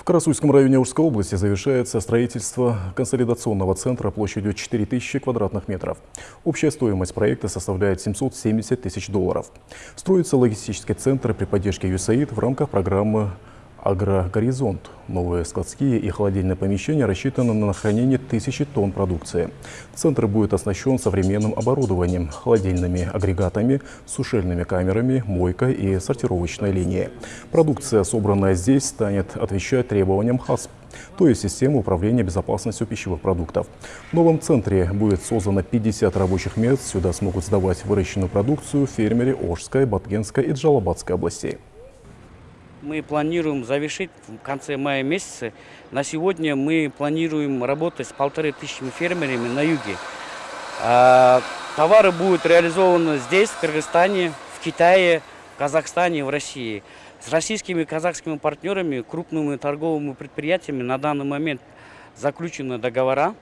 В Карасуйском районе Ужской области завершается строительство консолидационного центра площадью 4000 квадратных метров. Общая стоимость проекта составляет 770 тысяч долларов. Строится логистический центр при поддержке USAID в рамках программы «Агрогоризонт». Новые складские и холодильные помещения рассчитаны на хранение тысячи тонн продукции. Центр будет оснащен современным оборудованием, холодильными агрегатами, сушильными камерами, мойкой и сортировочной линией. Продукция, собранная здесь, станет отвечать требованиям ХАСП то есть система управления безопасностью пищевых продуктов. В новом центре будет создано 50 рабочих мест. Сюда смогут сдавать выращенную продукцию фермеры Ожской, Баткенской и Джалабадской областей. Мы планируем завершить в конце мая месяца. На сегодня мы планируем работать с полторы тысячами фермерами на юге. А, товары будут реализованы здесь, в Кыргызстане, в Китае, в Казахстане в России. С российскими и казахскими партнерами, крупными торговыми предприятиями на данный момент заключены договора